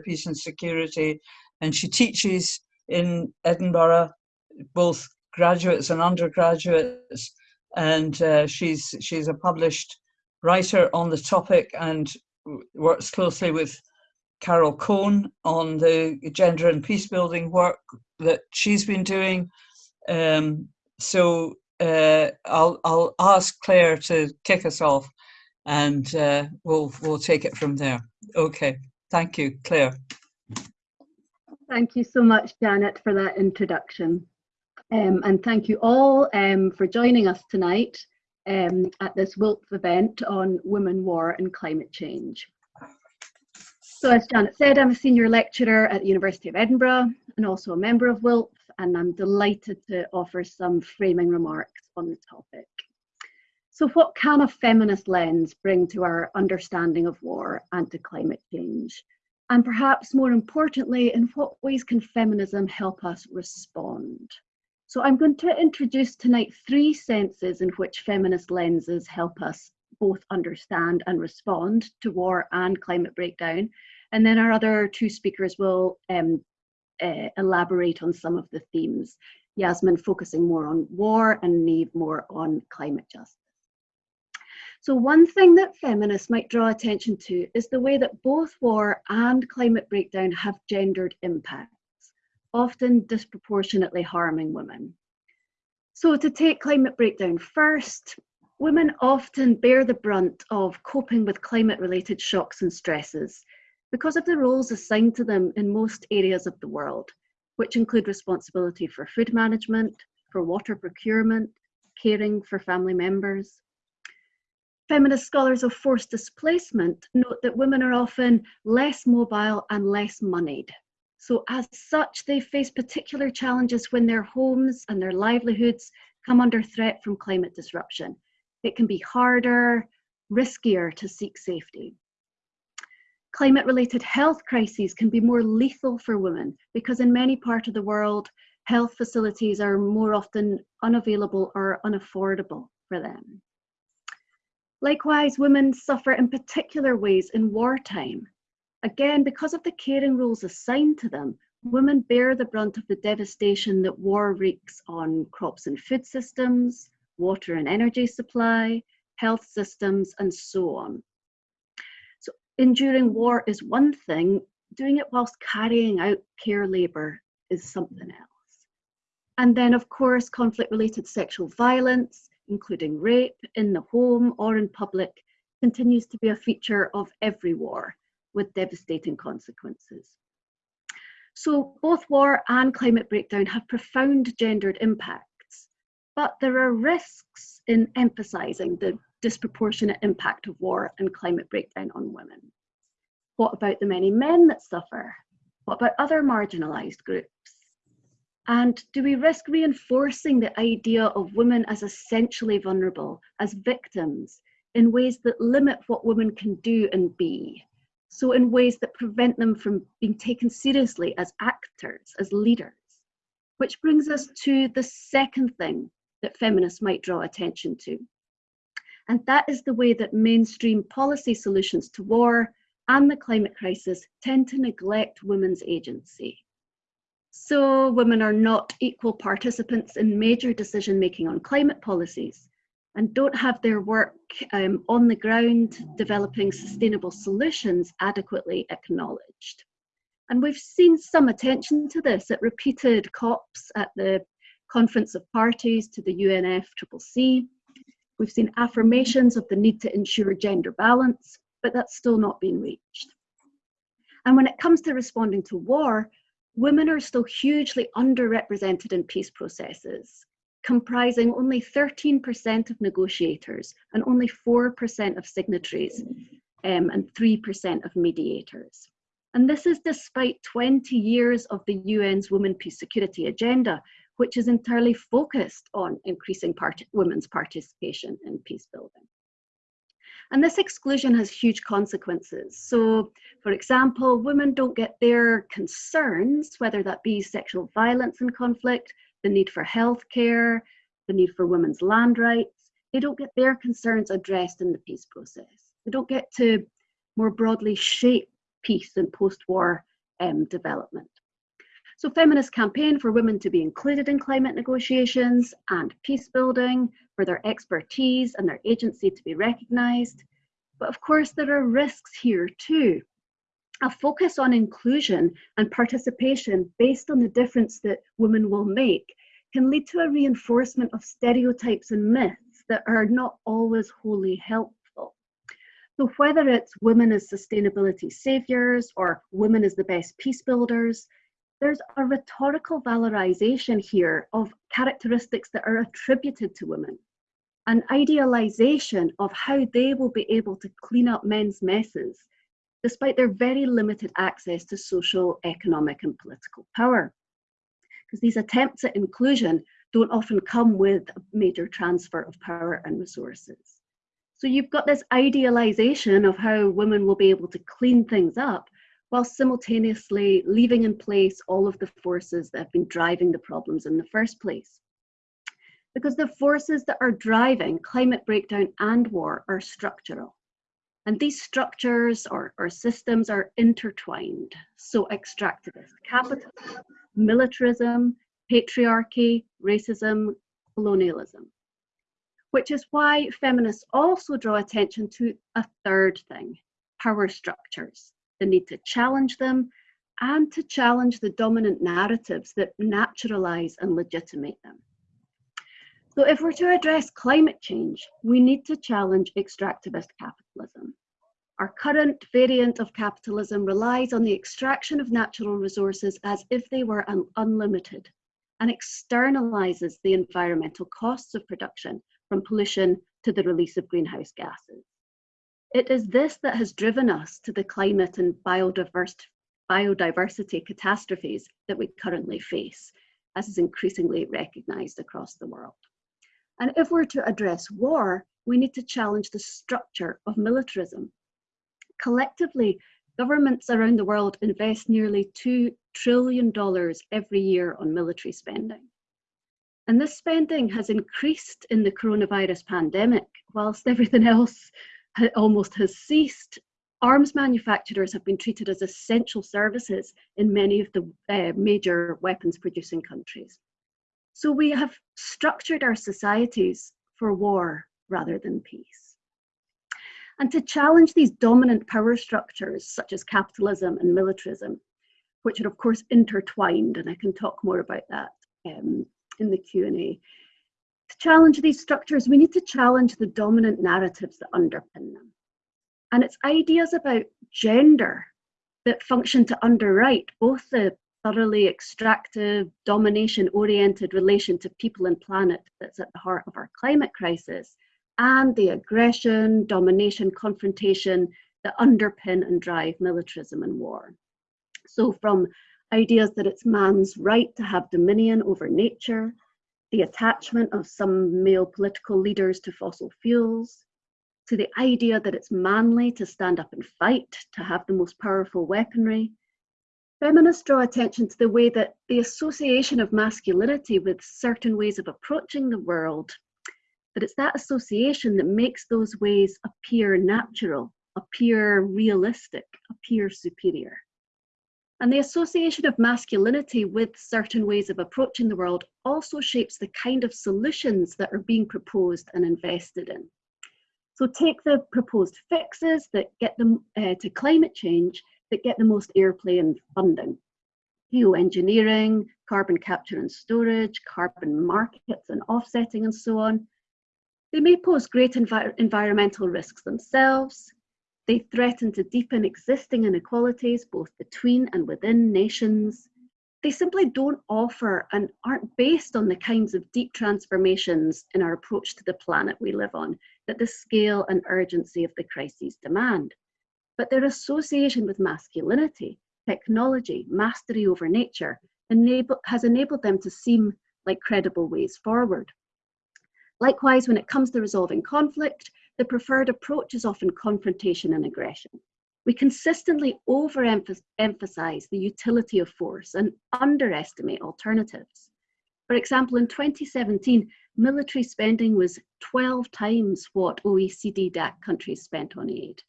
peace and security, and she teaches in Edinburgh, both graduates and undergraduates, and uh, she's she's a published writer on the topic and works closely with Carol Cohn on the gender and peace building work that she's been doing. Um, so uh, I'll I'll ask Claire to kick us off, and uh, we'll we'll take it from there. Okay, thank you, Claire. Thank you so much, Janet, for that introduction. Um, and thank you all um, for joining us tonight um, at this WILPF event on women, war and climate change. So as Janet said, I'm a senior lecturer at the University of Edinburgh and also a member of WILPF, and I'm delighted to offer some framing remarks on the topic. So what can a feminist lens bring to our understanding of war and to climate change? And perhaps more importantly, in what ways can feminism help us respond? So I'm going to introduce tonight three senses in which feminist lenses help us both understand and respond to war and climate breakdown, and then our other two speakers will um, uh, elaborate on some of the themes. Yasmin focusing more on war and Niamh more on climate justice. So one thing that feminists might draw attention to is the way that both war and climate breakdown have gendered impacts, often disproportionately harming women. So to take climate breakdown first, women often bear the brunt of coping with climate related shocks and stresses, because of the roles assigned to them in most areas of the world, which include responsibility for food management, for water procurement, caring for family members. Feminist scholars of forced displacement note that women are often less mobile and less moneyed. So as such, they face particular challenges when their homes and their livelihoods come under threat from climate disruption. It can be harder, riskier to seek safety. Climate related health crises can be more lethal for women because in many parts of the world, health facilities are more often unavailable or unaffordable for them. Likewise, women suffer in particular ways in wartime. Again, because of the caring roles assigned to them, women bear the brunt of the devastation that war wreaks on crops and food systems, water and energy supply, health systems, and so on So enduring war is one thing, doing it whilst carrying out care labour is something else. And then, of course, conflict related sexual violence, including rape in the home or in public, continues to be a feature of every war with devastating consequences. So both war and climate breakdown have profound gendered impacts, but there are risks in emphasising the disproportionate impact of war and climate breakdown on women? What about the many men that suffer? What about other marginalised groups? And do we risk reinforcing the idea of women as essentially vulnerable, as victims, in ways that limit what women can do and be? So, in ways that prevent them from being taken seriously as actors, as leaders. Which brings us to the second thing that feminists might draw attention to and that is the way that mainstream policy solutions to war and the climate crisis tend to neglect women's agency. So women are not equal participants in major decision making on climate policies and don't have their work um, on the ground developing sustainable solutions adequately acknowledged. And we've seen some attention to this at repeated COPs at the Conference of Parties to the UNFCCC We've seen affirmations of the need to ensure gender balance, but that's still not been reached. And when it comes to responding to war, women are still hugely underrepresented in peace processes, comprising only 13% of negotiators and only 4% of signatories um, and 3% of mediators. And this is despite 20 years of the UN's Women, Peace, Security agenda, which is entirely focused on increasing part women's participation in peace building. And this exclusion has huge consequences. So, for example, women don't get their concerns, whether that be sexual violence and conflict, the need for healthcare, the need for women's land rights, they don't get their concerns addressed in the peace process. They don't get to more broadly shape peace and post-war um, development. So feminists campaign for women to be included in climate negotiations and peace building, for their expertise and their agency to be recognised. But of course, there are risks here too. A focus on inclusion and participation based on the difference that women will make can lead to a reinforcement of stereotypes and myths that are not always wholly helpful. So whether it's women as sustainability saviors or women as the best peace builders, there's a rhetorical valorization here of characteristics that are attributed to women, an idealization of how they will be able to clean up men's messes, despite their very limited access to social, economic, and political power. Because these attempts at inclusion don't often come with a major transfer of power and resources. So you've got this idealization of how women will be able to clean things up, while simultaneously leaving in place all of the forces that have been driving the problems in the first place. Because the forces that are driving climate breakdown and war are structural. And these structures or, or systems are intertwined. So extractivist capitalism, militarism, patriarchy, racism, colonialism. Which is why feminists also draw attention to a third thing, power structures the need to challenge them, and to challenge the dominant narratives that naturalize and legitimate them. So if we're to address climate change, we need to challenge extractivist capitalism. Our current variant of capitalism relies on the extraction of natural resources as if they were un unlimited and externalizes the environmental costs of production from pollution to the release of greenhouse gases. It is this that has driven us to the climate and biodiversity catastrophes that we currently face, as is increasingly recognised across the world. And if we're to address war, we need to challenge the structure of militarism. Collectively, governments around the world invest nearly $2 trillion every year on military spending. And this spending has increased in the coronavirus pandemic, whilst everything else almost has ceased. Arms manufacturers have been treated as essential services in many of the uh, major weapons producing countries. So we have structured our societies for war rather than peace. And to challenge these dominant power structures, such as capitalism and militarism, which are of course intertwined, and I can talk more about that um, in the Q&A, to challenge these structures, we need to challenge the dominant narratives that underpin them. And it's ideas about gender that function to underwrite both the thoroughly extractive, domination-oriented relation to people and planet that's at the heart of our climate crisis, and the aggression, domination, confrontation that underpin and drive militarism and war. So from ideas that it's man's right to have dominion over nature, the attachment of some male political leaders to fossil fuels, to the idea that it's manly to stand up and fight, to have the most powerful weaponry. Feminists draw attention to the way that the association of masculinity with certain ways of approaching the world, that it's that association that makes those ways appear natural, appear realistic, appear superior. And the association of masculinity with certain ways of approaching the world also shapes the kind of solutions that are being proposed and invested in. So take the proposed fixes that get them uh, to climate change that get the most airplay and funding. Geoengineering, carbon capture and storage, carbon markets and offsetting and so on. They may pose great envi environmental risks themselves, they threaten to deepen existing inequalities both between and within nations. They simply don't offer and aren't based on the kinds of deep transformations in our approach to the planet we live on that the scale and urgency of the crises demand. But their association with masculinity, technology, mastery over nature enable, has enabled them to seem like credible ways forward. Likewise, when it comes to resolving conflict, the preferred approach is often confrontation and aggression. We consistently overemphasize the utility of force and underestimate alternatives. For example, in 2017, military spending was 12 times what OECD DAC countries spent on aid.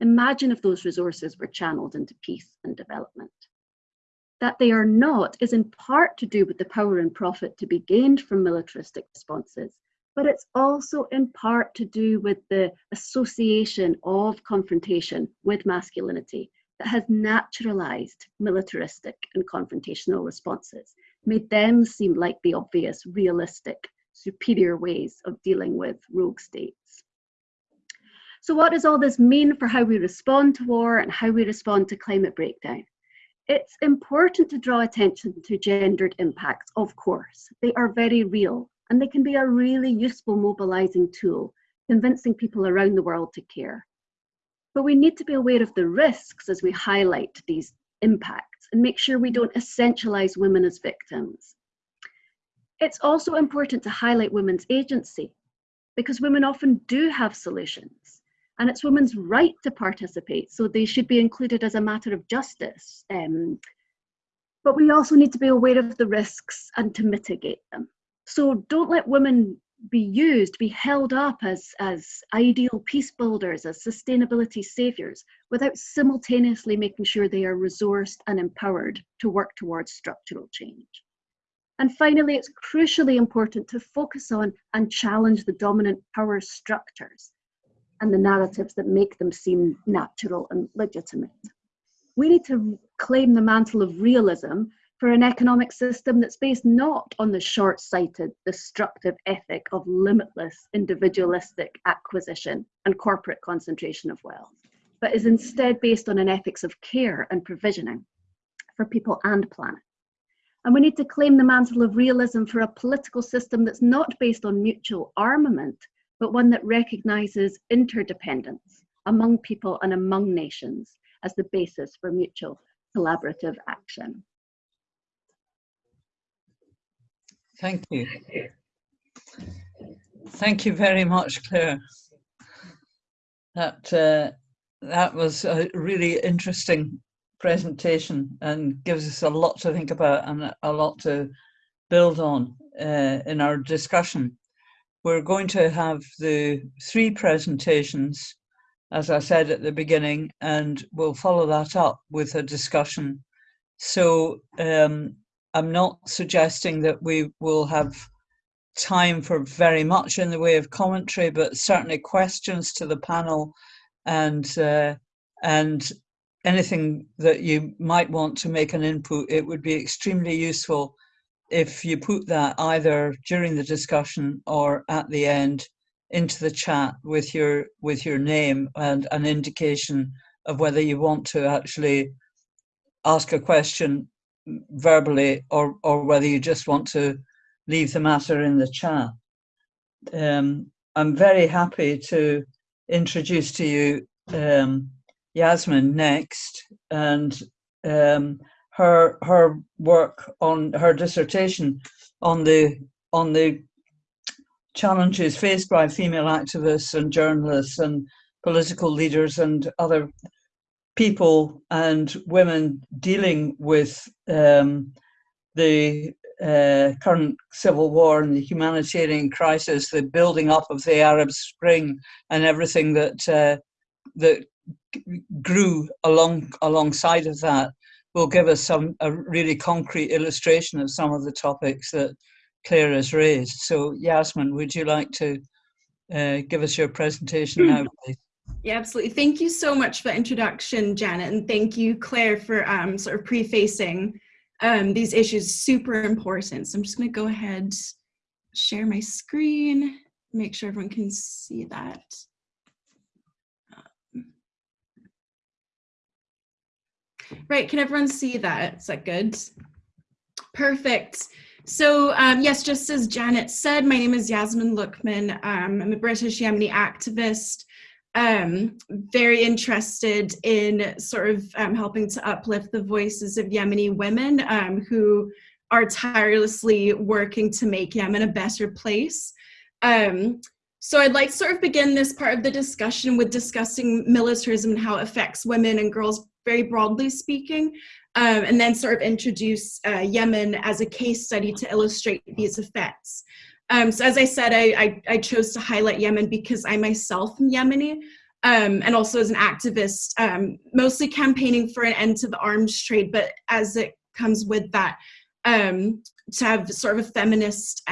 Imagine if those resources were channeled into peace and development. That they are not is in part to do with the power and profit to be gained from militaristic responses, but it's also in part to do with the association of confrontation with masculinity that has naturalized militaristic and confrontational responses, made them seem like the obvious, realistic, superior ways of dealing with rogue states. So what does all this mean for how we respond to war and how we respond to climate breakdown? It's important to draw attention to gendered impacts, of course. They are very real and they can be a really useful mobilizing tool, convincing people around the world to care. But we need to be aware of the risks as we highlight these impacts and make sure we don't essentialize women as victims. It's also important to highlight women's agency because women often do have solutions and it's women's right to participate, so they should be included as a matter of justice. Um, but we also need to be aware of the risks and to mitigate them. So don't let women be used, be held up as, as ideal peace builders, as sustainability saviors, without simultaneously making sure they are resourced and empowered to work towards structural change. And finally, it's crucially important to focus on and challenge the dominant power structures and the narratives that make them seem natural and legitimate. We need to claim the mantle of realism for an economic system that's based not on the short sighted, destructive ethic of limitless individualistic acquisition and corporate concentration of wealth, but is instead based on an ethics of care and provisioning for people and planet. And we need to claim the mantle of realism for a political system that's not based on mutual armament, but one that recognizes interdependence among people and among nations as the basis for mutual collaborative action. Thank you. Thank you very much, Claire. That uh, that was a really interesting presentation and gives us a lot to think about and a lot to build on uh, in our discussion. We're going to have the three presentations, as I said at the beginning, and we'll follow that up with a discussion. So um, I'm not suggesting that we will have time for very much in the way of commentary, but certainly questions to the panel and uh, and anything that you might want to make an input. It would be extremely useful if you put that either during the discussion or at the end into the chat with your with your name and an indication of whether you want to actually ask a question verbally or, or whether you just want to leave the matter in the chat. Um, I'm very happy to introduce to you um, Yasmin next and um, her her work on her dissertation on the on the challenges faced by female activists and journalists and political leaders and other people and women dealing with um, the uh, current civil war and the humanitarian crisis, the building up of the Arab Spring, and everything that uh, that grew along alongside of that, will give us some a really concrete illustration of some of the topics that Claire has raised. So, Yasmin, would you like to uh, give us your presentation now, please? Yeah, absolutely. Thank you so much for the introduction, Janet, and thank you, Claire, for um, sort of prefacing um, these issues. Super important. So I'm just going to go ahead, share my screen, make sure everyone can see that. Right, can everyone see that? Is that good? Perfect. So um, yes, just as Janet said, my name is Yasmin Luqman. Um, I'm a British Yemeni activist um, very interested in sort of um, helping to uplift the voices of Yemeni women um, who are tirelessly working to make Yemen a better place. Um, so I'd like to sort of begin this part of the discussion with discussing militarism and how it affects women and girls very broadly speaking, um, and then sort of introduce uh, Yemen as a case study to illustrate these effects. Um, so as I said, I, I, I, chose to highlight Yemen because I myself am Yemeni. um, and also as an activist, um, mostly campaigning for an end to the arms trade, but as it comes with that, um, to have sort of a feminist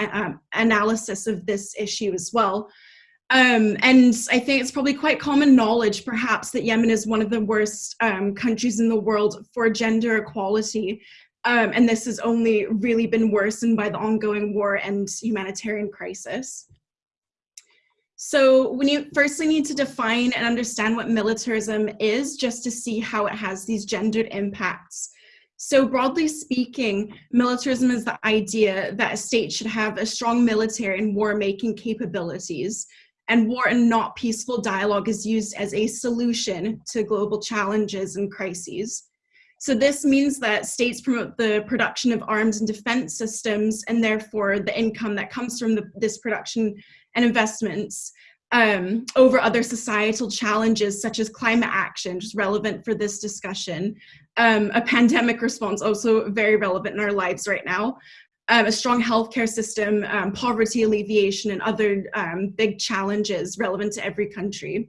analysis of this issue as well. Um, and I think it's probably quite common knowledge, perhaps, that Yemen is one of the worst um, countries in the world for gender equality. Um, and this has only really been worsened by the ongoing war and humanitarian crisis. So we need, firstly need to define and understand what militarism is just to see how it has these gendered impacts. So broadly speaking, militarism is the idea that a state should have a strong military and war-making capabilities and war and not peaceful dialogue is used as a solution to global challenges and crises. So this means that states promote the production of arms and defense systems and therefore the income that comes from the, this production and investments um, over other societal challenges such as climate action, is relevant for this discussion, um, a pandemic response, also very relevant in our lives right now, um, a strong healthcare system, um, poverty alleviation, and other um, big challenges relevant to every country.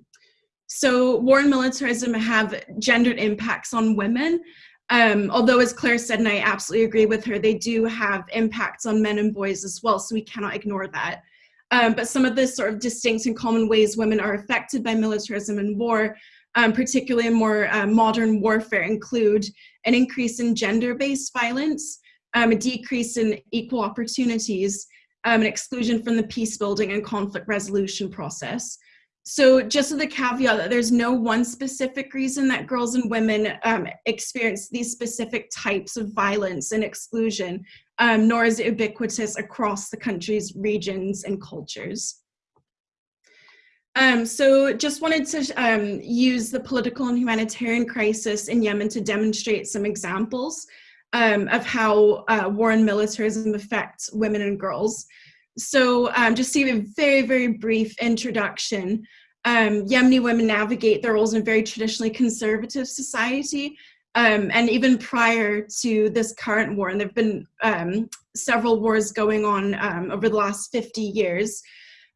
So war and militarism have gendered impacts on women, um, although as Claire said, and I absolutely agree with her, they do have impacts on men and boys as well, so we cannot ignore that. Um, but some of the sort of distinct and common ways women are affected by militarism and war, um, particularly in more uh, modern warfare, include an increase in gender-based violence, um, a decrease in equal opportunities, um, an exclusion from the peace building and conflict resolution process. So just the caveat that there's no one specific reason that girls and women um, experience these specific types of violence and exclusion, um, nor is it ubiquitous across the country's regions and cultures. Um, so just wanted to um, use the political and humanitarian crisis in Yemen to demonstrate some examples um, of how uh, war and militarism affect women and girls. So um, just to give a very, very brief introduction, um, Yemeni women navigate their roles in a very traditionally conservative society. Um, and even prior to this current war, and there have been um, several wars going on um, over the last 50 years,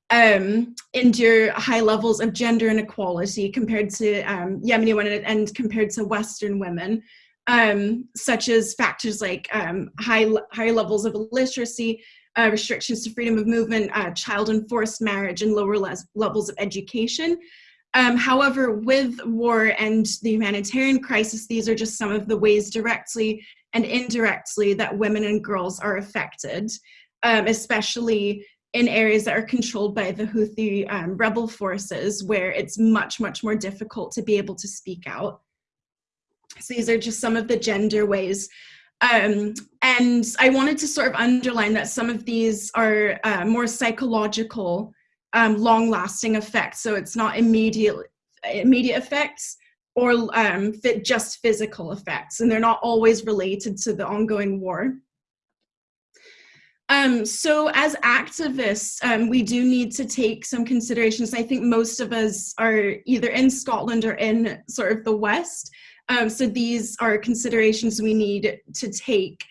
um, endure high levels of gender inequality compared to Yemeni women and compared to Western women um, such as factors like um, high, higher levels of illiteracy, uh, restrictions to freedom of movement, uh, child enforced marriage, and lower levels of education. Um, however, with war and the humanitarian crisis, these are just some of the ways directly and indirectly that women and girls are affected, um, especially in areas that are controlled by the Houthi um, rebel forces, where it's much, much more difficult to be able to speak out. So these are just some of the gender ways. Um, and I wanted to sort of underline that some of these are uh, more psychological, um, long-lasting effects. So it's not immediate, immediate effects or um, just physical effects, and they're not always related to the ongoing war. Um, so as activists, um, we do need to take some considerations. I think most of us are either in Scotland or in sort of the West. Um, so these are considerations we need to take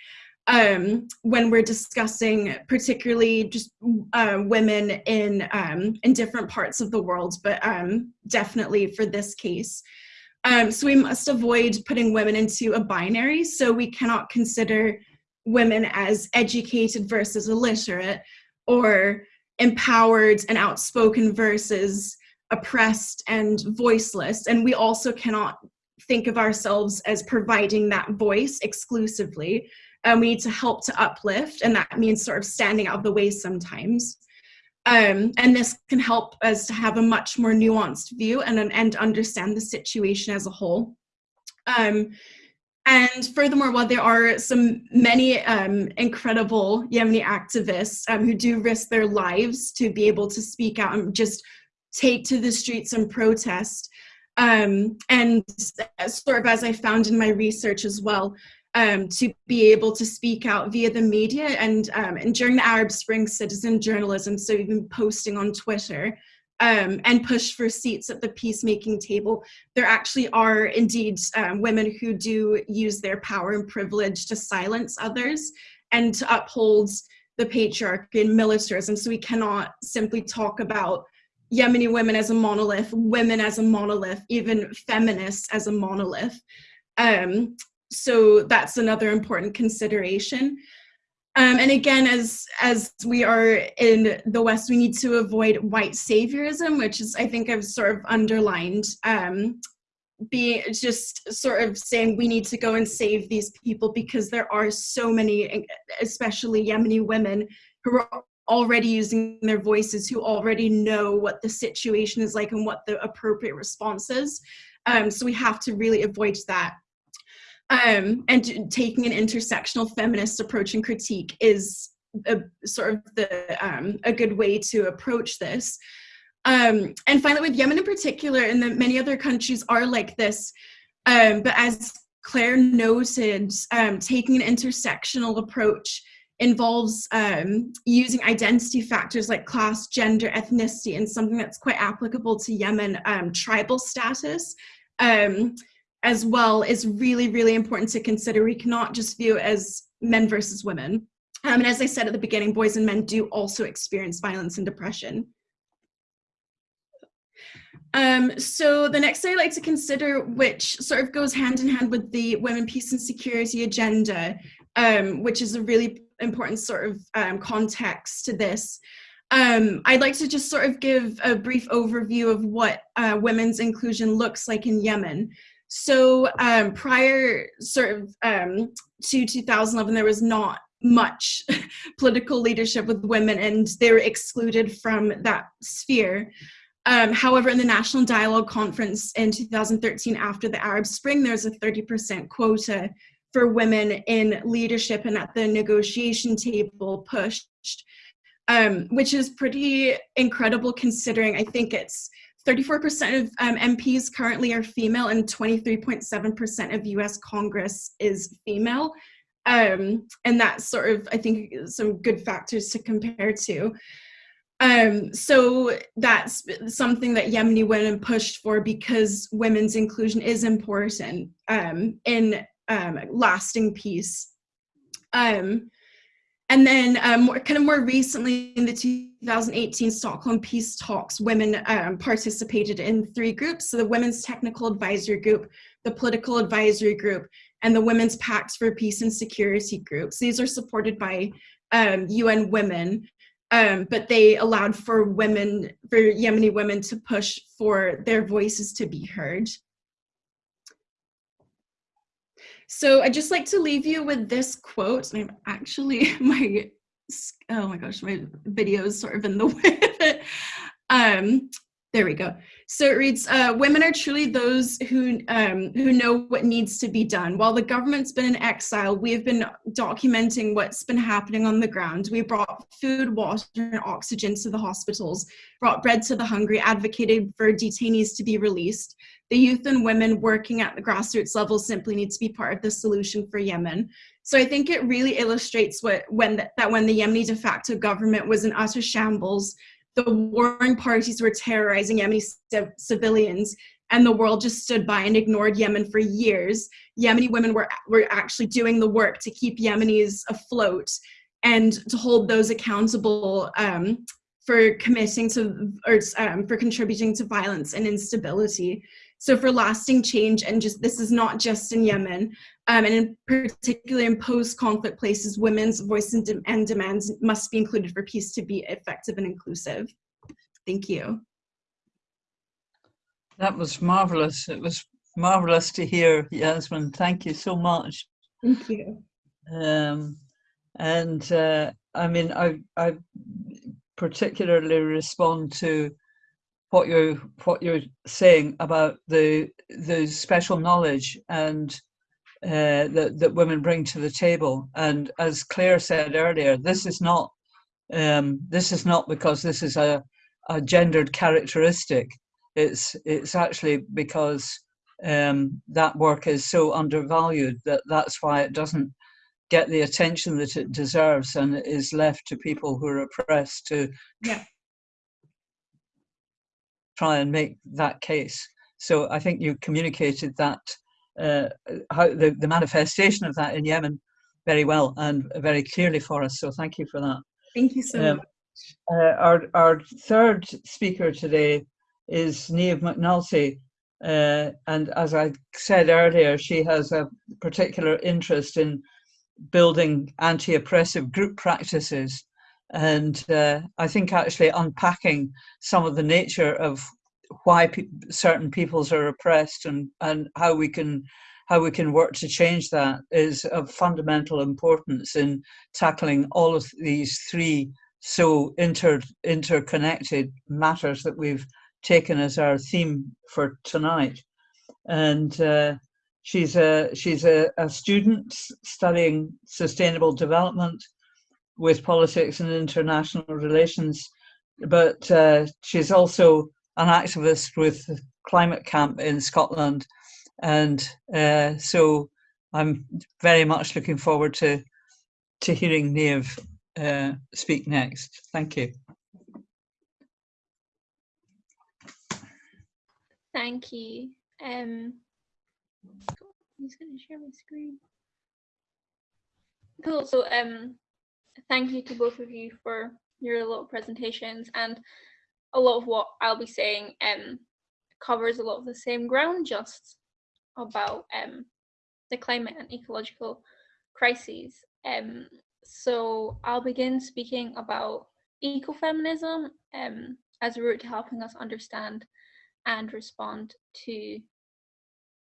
um, when we're discussing particularly just uh, women in, um, in different parts of the world, but um, definitely for this case. Um, so we must avoid putting women into a binary, so we cannot consider women as educated versus illiterate, or empowered and outspoken versus oppressed and voiceless. And we also cannot think of ourselves as providing that voice exclusively. and we need to help to uplift, and that means sort of standing out of the way sometimes. Um, and this can help us to have a much more nuanced view and, and understand the situation as a whole. Um, and furthermore, while there are some many um, incredible Yemeni activists um, who do risk their lives to be able to speak out and just take to the streets and protest, um, and sort of as I found in my research as well, um, to be able to speak out via the media and, um, and during the Arab Spring citizen journalism, so even posting on Twitter um, and push for seats at the peacemaking table, there actually are indeed um, women who do use their power and privilege to silence others and to uphold the patriarchy and militarism. So we cannot simply talk about Yemeni women as a monolith, women as a monolith, even feminists as a monolith. Um, so that's another important consideration. Um, and again, as as we are in the West, we need to avoid white saviorism, which is I think I've sort of underlined. Um, being just sort of saying we need to go and save these people because there are so many, especially Yemeni women, who are already using their voices, who already know what the situation is like and what the appropriate response is. Um, so we have to really avoid that um, and taking an intersectional feminist approach and critique is a, sort of the um, a good way to approach this. Um, and finally, with Yemen in particular, and the many other countries are like this, um, but as Claire noted, um, taking an intersectional approach involves um, using identity factors like class, gender, ethnicity, and something that's quite applicable to Yemen, um, tribal status. Um, as well is really, really important to consider. We cannot just view it as men versus women. Um, and as I said at the beginning, boys and men do also experience violence and depression. Um, so the next thing I'd like to consider, which sort of goes hand in hand with the women, peace and security agenda, um, which is a really important sort of um, context to this. Um, I'd like to just sort of give a brief overview of what uh, women's inclusion looks like in Yemen. So um, prior sort of um, to 2011, there was not much political leadership with women and they were excluded from that sphere. Um, however, in the National Dialogue Conference in 2013, after the Arab Spring, there's a 30% quota for women in leadership and at the negotiation table pushed, um, which is pretty incredible considering I think it's 34% of um, MPs currently are female and 23.7% of US Congress is female. Um, and that's sort of, I think, some good factors to compare to. Um, so that's something that Yemeni women pushed for because women's inclusion is important um, in um, lasting peace. Um, and then um, kind of more recently in the 2018 Stockholm Peace Talks, women um, participated in three groups. So the Women's Technical Advisory Group, the Political Advisory Group, and the Women's Pact for Peace and Security groups. These are supported by um, UN Women, um, but they allowed for women, for Yemeni women to push for their voices to be heard. So I'd just like to leave you with this quote. I'm actually my, oh my gosh, my video is sort of in the way. um, there we go. So it reads, uh, women are truly those who, um, who know what needs to be done. While the government's been in exile, we have been documenting what's been happening on the ground. We brought food, water, and oxygen to the hospitals, brought bread to the hungry, advocated for detainees to be released. The youth and women working at the grassroots level simply need to be part of the solution for Yemen. So I think it really illustrates what when the, that when the Yemeni de facto government was in utter shambles, the warring parties were terrorizing Yemeni civilians and the world just stood by and ignored Yemen for years. Yemeni women were, were actually doing the work to keep Yemenis afloat and to hold those accountable um, for committing to or um, for contributing to violence and instability. So for lasting change, and just this is not just in Yemen, um, and in particular in post-conflict places, women's voice and, de and demands must be included for peace to be effective and inclusive. Thank you. That was marvelous. It was marvelous to hear, Yasmin. Thank you so much. Thank you. Um, and uh, I mean, I, I particularly respond to what you're what you're saying about the the special knowledge and uh, that that women bring to the table. And as Claire said earlier, this is not um, this is not because this is a, a gendered characteristic. It's it's actually because um, that work is so undervalued that that's why it doesn't get the attention that it deserves and is left to people who are oppressed to yeah try and make that case. So I think you communicated that uh, how the, the manifestation of that in Yemen very well and very clearly for us. So thank you for that. Thank you so um, much. Uh, our, our third speaker today is Neve McNulty. Uh, and as I said earlier, she has a particular interest in building anti-oppressive group practices. And uh, I think actually unpacking some of the nature of why pe certain peoples are oppressed and, and how we can how we can work to change that is of fundamental importance in tackling all of these three so inter interconnected matters that we've taken as our theme for tonight. And uh, she's a she's a, a student studying sustainable development with politics and international relations, but uh, she's also an activist with Climate Camp in Scotland. And uh, so I'm very much looking forward to, to hearing Neve uh, speak next. Thank you. Thank you. Um, just going to share my screen. Cool. So, um, thank you to both of you for your little presentations and a lot of what I'll be saying um, covers a lot of the same ground, just about um, the climate and ecological crises. Um, so I'll begin speaking about ecofeminism um, as a route to helping us understand and respond to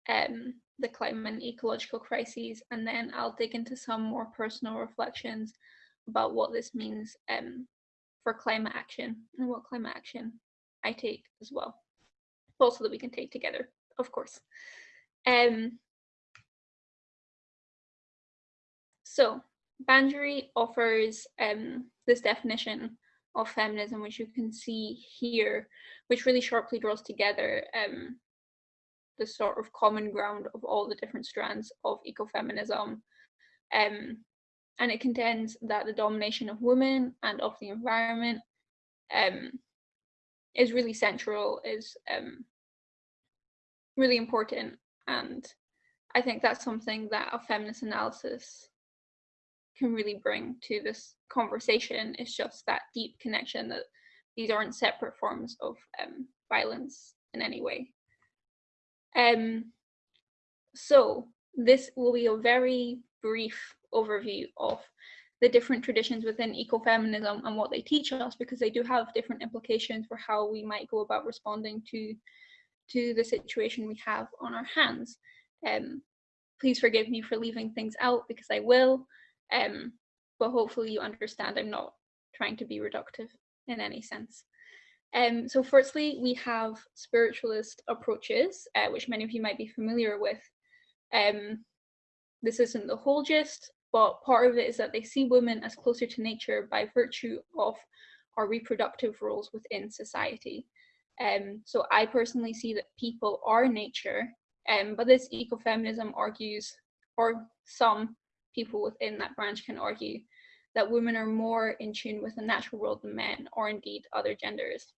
um, the climate and ecological crises, and then I'll dig into some more personal reflections about what this means um, for climate action and what climate action I take as well. Also that we can take together, of course. Um, so Banjari offers um, this definition of feminism, which you can see here, which really sharply draws together um, the sort of common ground of all the different strands of ecofeminism. Um, and it contends that the domination of women and of the environment um, is really central, is um, really important. And I think that's something that a feminist analysis can really bring to this conversation. It's just that deep connection that these aren't separate forms of um, violence in any way. Um, so this will be a very brief overview of the different traditions within ecofeminism and what they teach us because they do have different implications for how we might go about responding to to the situation we have on our hands. Um, please forgive me for leaving things out because I will, um, but hopefully you understand I'm not trying to be reductive in any sense. Um, so firstly, we have spiritualist approaches, uh, which many of you might be familiar with. Um, this isn't the whole gist, but part of it is that they see women as closer to nature by virtue of our reproductive roles within society. Um, so I personally see that people are nature, um, but this ecofeminism argues, or some people within that branch can argue, that women are more in tune with the natural world than men, or indeed other genders.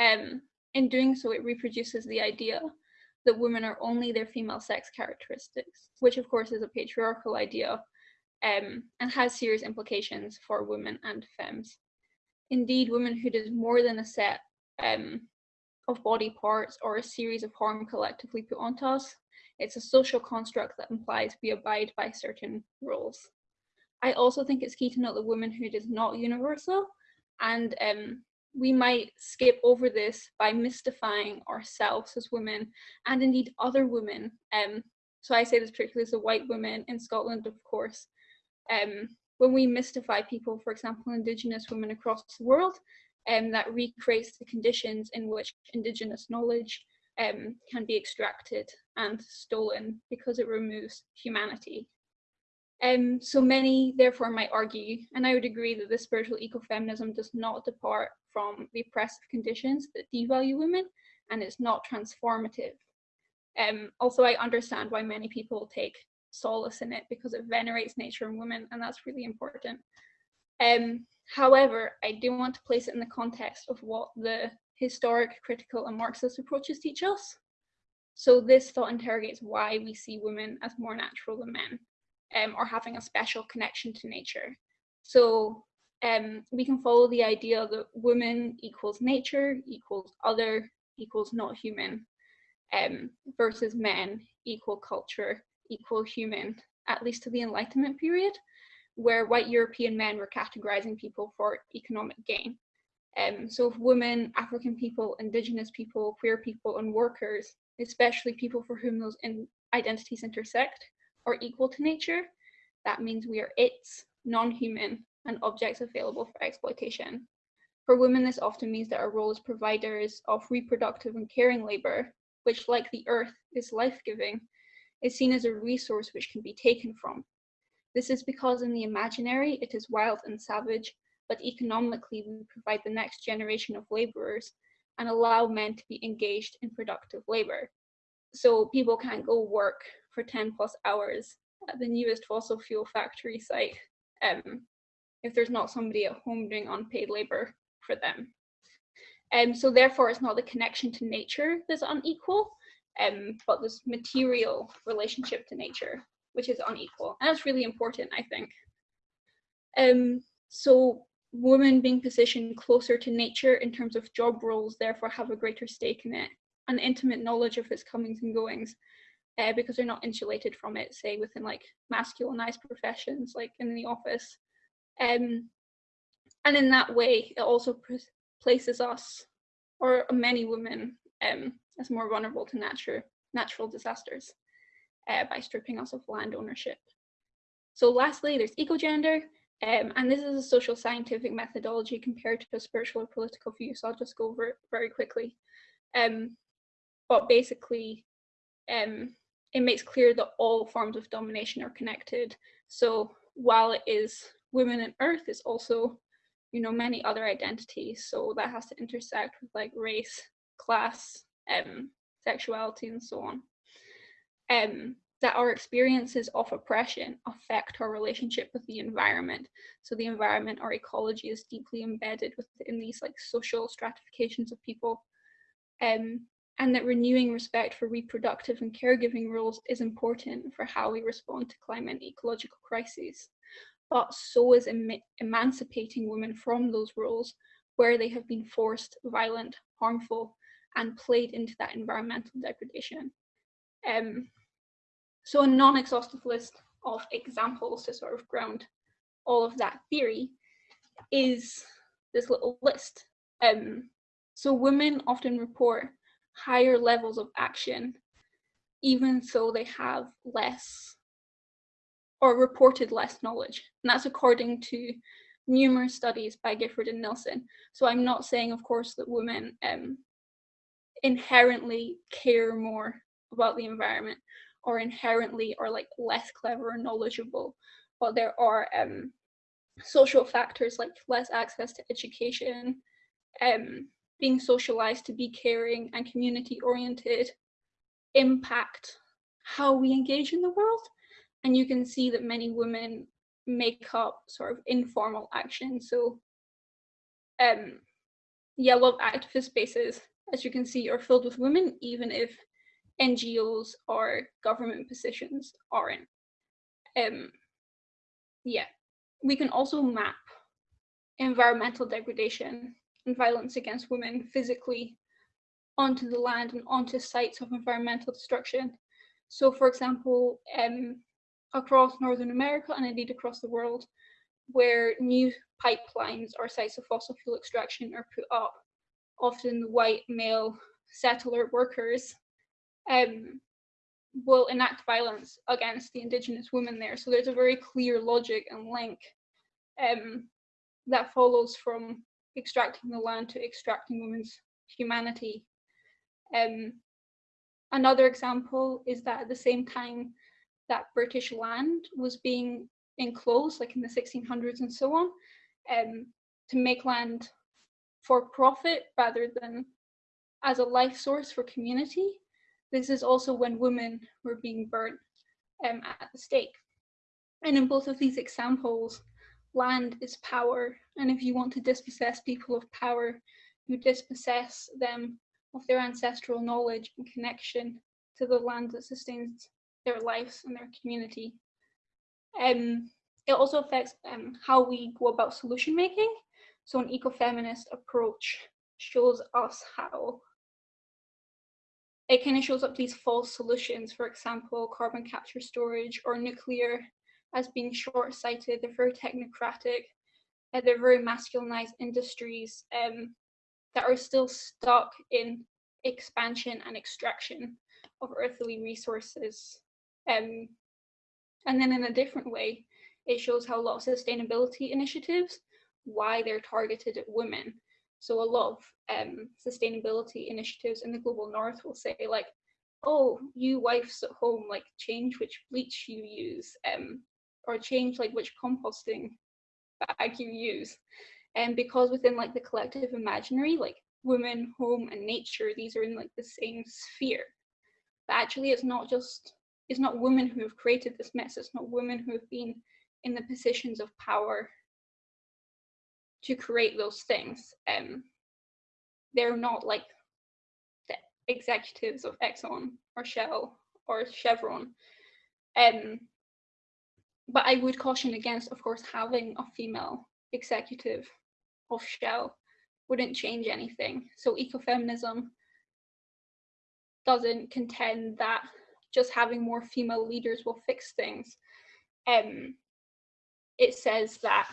Um, in doing so, it reproduces the idea that women are only their female sex characteristics, which of course is a patriarchal idea um, and has serious implications for women and femmes. Indeed, womanhood is more than a set um, of body parts or a series of harm collectively put onto us. It's a social construct that implies we abide by certain rules. I also think it's key to note that womanhood is not universal and um, we might skip over this by mystifying ourselves as women and indeed other women. Um, so I say this particularly as a white woman in Scotland, of course. Um, when we mystify people, for example, Indigenous women across the world, um, that recreates the conditions in which Indigenous knowledge um, can be extracted and stolen because it removes humanity. Um, so many, therefore, might argue, and I would agree that this spiritual ecofeminism does not depart from the oppressive conditions that devalue women and is not transformative. Um, also, I understand why many people take solace in it because it venerates nature and women, and that's really important. Um, however, I do want to place it in the context of what the historic, critical, and Marxist approaches teach us. So this thought interrogates why we see women as more natural than men, um, or having a special connection to nature. So um, we can follow the idea that woman equals nature, equals other, equals not human, um, versus men equal culture, equal human, at least to the Enlightenment period, where white European men were categorizing people for economic gain. Um, so if women, African people, indigenous people, queer people, and workers, especially people for whom those in identities intersect, are equal to nature, that means we are its, non-human, and objects available for exploitation. For women, this often means that our role as providers of reproductive and caring labor, which like the earth is life-giving, is seen as a resource which can be taken from. This is because in the imaginary, it is wild and savage, but economically, we provide the next generation of laborers and allow men to be engaged in productive labor. So people can't go work for 10 plus hours at the newest fossil fuel factory site um, if there's not somebody at home doing unpaid labor for them. Um, so therefore, it's not the connection to nature that's unequal, um, but this material relationship to nature, which is unequal. And that's really important, I think. Um, so women being positioned closer to nature in terms of job roles, therefore have a greater stake in it, an intimate knowledge of its comings and goings, uh, because they're not insulated from it, say within like masculinized professions, like in the office. Um, and in that way, it also places us, or many women, um, as more vulnerable to nature, natural disasters uh, by stripping us of land ownership. So lastly, there's ecogender, um, and this is a social scientific methodology compared to a spiritual or political view, so I'll just go over it very quickly. Um, but basically, um, it makes clear that all forms of domination are connected. So while it is women and earth, it's also, you know, many other identities. So that has to intersect with like race, class, um, sexuality, and so on. Um, that our experiences of oppression affect our relationship with the environment. So the environment, or ecology is deeply embedded within these like social stratifications of people. Um, and that renewing respect for reproductive and caregiving rules is important for how we respond to climate and ecological crises. But so is em emancipating women from those rules where they have been forced, violent, harmful, and played into that environmental degradation. Um, so a non-exhaustive list of examples to sort of ground all of that theory is this little list. Um, so women often report higher levels of action, even though they have less or reported less knowledge. And that's according to numerous studies by Gifford and Nilsson. So I'm not saying, of course, that women um, inherently care more about the environment or inherently are like less clever or knowledgeable, but there are um, social factors like less access to education, um, being socialized to be caring and community oriented impact how we engage in the world. And you can see that many women make up sort of informal action. So um, yeah, activist spaces, as you can see, are filled with women, even if NGOs or government positions aren't. Um, yeah, we can also map environmental degradation and violence against women physically onto the land and onto sites of environmental destruction. So for example, um, across Northern America and indeed across the world, where new pipelines or sites of fossil fuel extraction are put up, often white male settler workers um, will enact violence against the indigenous women there. So there's a very clear logic and link um, that follows from extracting the land to extracting women's humanity. Um, another example is that at the same time that British land was being enclosed, like in the 1600s and so on, um, to make land for profit rather than as a life source for community. This is also when women were being burnt um, at the stake. And in both of these examples, land is power. And if you want to dispossess people of power, you dispossess them of their ancestral knowledge and connection to the land that sustains their lives and their community. Um, it also affects um, how we go about solution making. So an ecofeminist approach shows us how it kind of shows up these false solutions, for example, carbon capture storage or nuclear as being short-sighted, they're very technocratic, uh, they're very masculinized industries um, that are still stuck in expansion and extraction of earthly resources. Um, and then in a different way, it shows how a lot of sustainability initiatives, why they're targeted at women. So a lot of um, sustainability initiatives in the global north will say like, oh, you wives at home, like change which bleach you use, um, or change like which composting bag you use. And because within like the collective imaginary, like women, home, and nature, these are in like the same sphere. But actually, it's not just it's not women who have created this mess. It's not women who have been in the positions of power to create those things. Um, they're not like the executives of Exxon or Shell or Chevron. Um, but I would caution against, of course, having a female executive of Shell wouldn't change anything. So ecofeminism doesn't contend that just having more female leaders will fix things. Um, it says that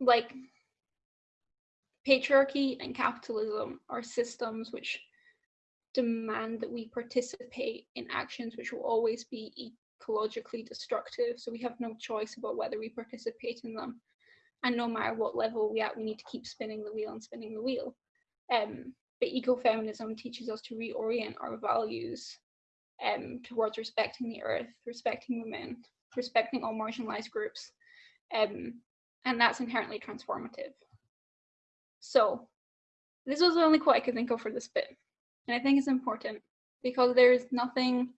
like patriarchy and capitalism are systems which demand that we participate in actions which will always be ecologically destructive. So we have no choice about whether we participate in them. And no matter what level we at, we need to keep spinning the wheel and spinning the wheel. Um, but ecofeminism teaches us to reorient our values um, towards respecting the earth, respecting women, respecting all marginalized groups. Um, and that's inherently transformative. So this was the only quote I could think of for this bit. And I think it's important because there is nothing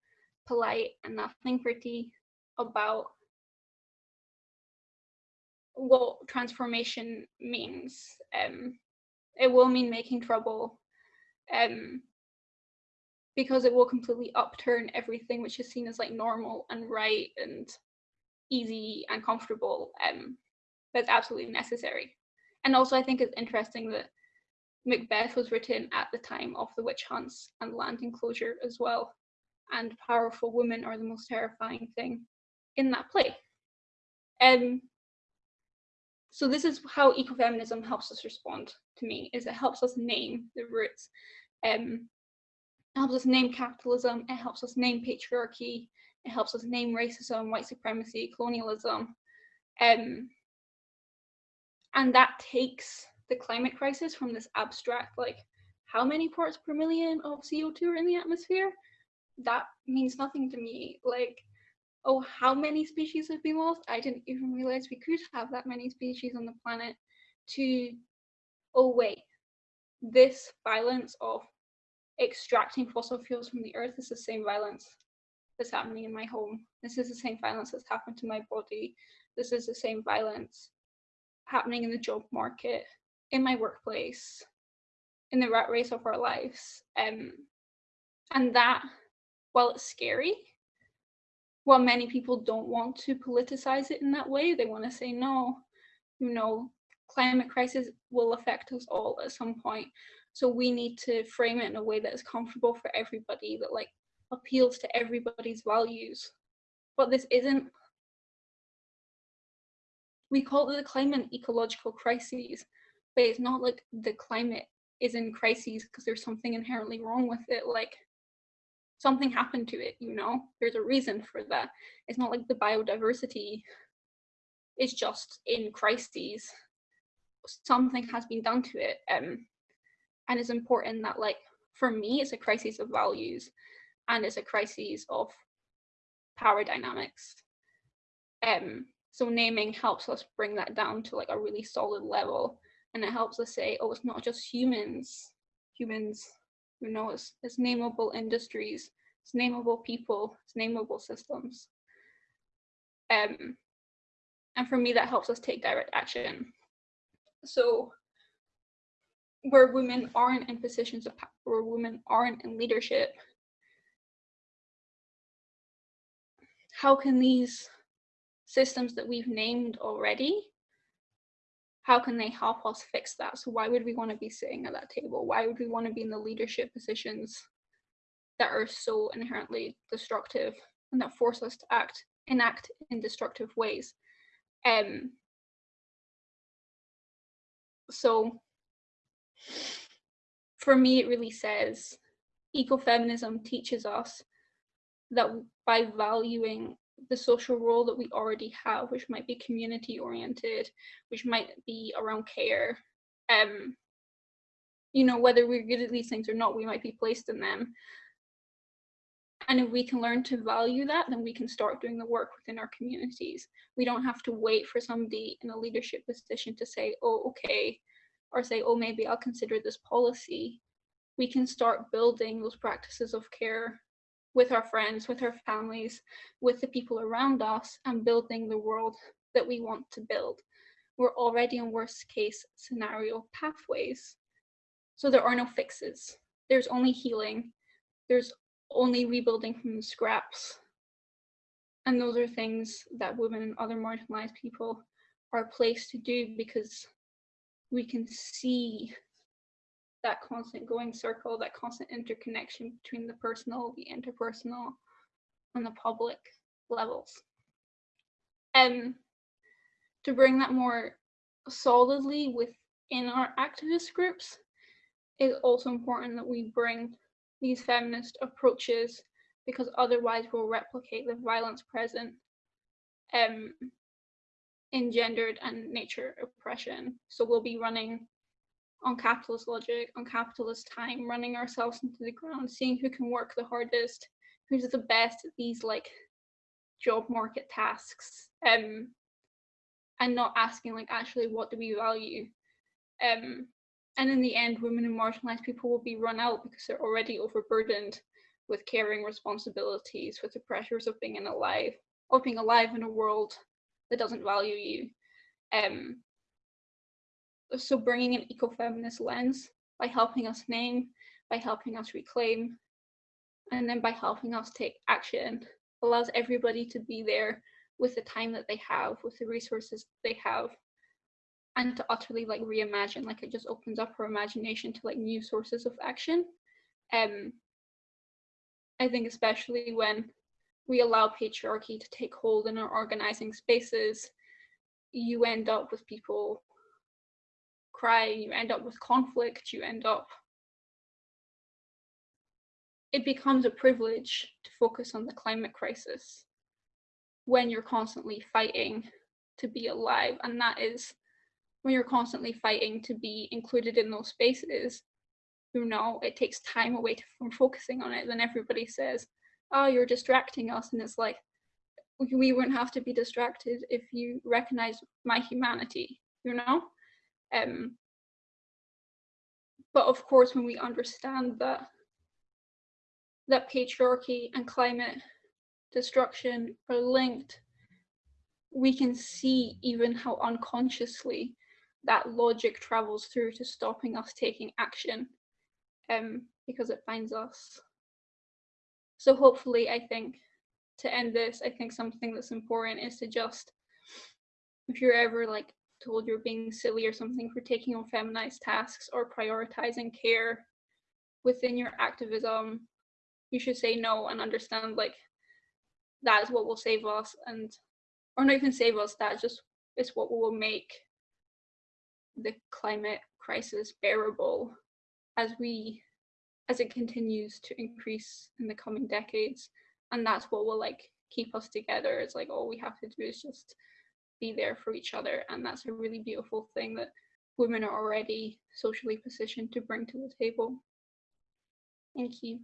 polite and nothing pretty about what transformation means. Um, it will mean making trouble um, because it will completely upturn everything which is seen as like normal and right and easy and comfortable. Um, that's absolutely necessary. And also, I think it's interesting that Macbeth was written at the time of the witch hunts and land enclosure as well. And powerful women are the most terrifying thing in that play. Um, so this is how ecofeminism helps us respond to me, is it helps us name the roots. Um, it helps us name capitalism, it helps us name patriarchy, it helps us name racism, white supremacy, colonialism. Um, and that takes the climate crisis from this abstract, like how many parts per million of CO2 are in the atmosphere? That means nothing to me. Like, oh, how many species have been lost? I didn't even realize we could have that many species on the planet. To, oh, wait, this violence of extracting fossil fuels from the earth is the same violence that's happening in my home. This is the same violence that's happened to my body. This is the same violence happening in the job market in my workplace, in the rat race of our lives. Um, and that, while it's scary, while many people don't want to politicize it in that way, they want to say, no, you know, climate crisis will affect us all at some point. So we need to frame it in a way that is comfortable for everybody, that like appeals to everybody's values. But this isn't we call it the climate ecological crises, but it's not like the climate is in crises because there's something inherently wrong with it. Like something happened to it, you know, there's a reason for that. It's not like the biodiversity is just in crises. Something has been done to it. Um, and it's important that like for me it's a crisis of values and it's a crisis of power dynamics. Um, so naming helps us bring that down to like a really solid level and it helps us say, oh, it's not just humans, humans, you know, it's, it's nameable industries, it's nameable people, it's nameable systems. Um, and for me, that helps us take direct action. So where women aren't in positions of power, where women aren't in leadership, how can these systems that we've named already how can they help us fix that? So why would we want to be sitting at that table? Why would we want to be in the leadership positions that are so inherently destructive and that force us to act enact in destructive ways? Um so for me it really says ecofeminism teaches us that by valuing the social role that we already have, which might be community oriented, which might be around care, um, you know, whether we're good at these things or not, we might be placed in them. And if we can learn to value that, then we can start doing the work within our communities. We don't have to wait for somebody in a leadership position to say, oh, okay, or say, oh, maybe I'll consider this policy. We can start building those practices of care with our friends, with our families, with the people around us, and building the world that we want to build. We're already in worst case scenario pathways. So there are no fixes. There's only healing. There's only rebuilding from the scraps. And those are things that women and other marginalized people are placed to do because we can see that constant going circle, that constant interconnection between the personal, the interpersonal, and the public levels. And to bring that more solidly within our activist groups, it's also important that we bring these feminist approaches because otherwise we'll replicate the violence present um, in gendered and nature oppression. So we'll be running on capitalist logic, on capitalist time, running ourselves into the ground, seeing who can work the hardest, who's the best at these like job market tasks, um, and not asking like actually what do we value, um, and in the end, women and marginalized people will be run out because they're already overburdened with caring responsibilities, with the pressures of being in alive, of being alive in a world that doesn't value you. Um, so bringing an ecofeminist lens by helping us name, by helping us reclaim, and then by helping us take action allows everybody to be there with the time that they have, with the resources they have, and to utterly like reimagine. Like it just opens up our imagination to like new sources of action. Um, I think especially when we allow patriarchy to take hold in our organizing spaces, you end up with people crying, you end up with conflict, you end up it becomes a privilege to focus on the climate crisis when you're constantly fighting to be alive and that is when you're constantly fighting to be included in those spaces you know it takes time away from focusing on it. Then everybody says oh you're distracting us and it's like we wouldn't have to be distracted if you recognize my humanity you know um, but of course, when we understand that that patriarchy and climate destruction are linked, we can see even how unconsciously that logic travels through to stopping us taking action um, because it finds us. So hopefully, I think to end this, I think something that's important is to just, if you're ever like told you're being silly or something for taking on feminized tasks or prioritizing care within your activism, you should say no and understand like that is what will save us and or not even save us, that just is what will make the climate crisis bearable as we as it continues to increase in the coming decades. And that's what will like keep us together. It's like all we have to do is just be there for each other. And that's a really beautiful thing that women are already socially positioned to bring to the table. Thank you.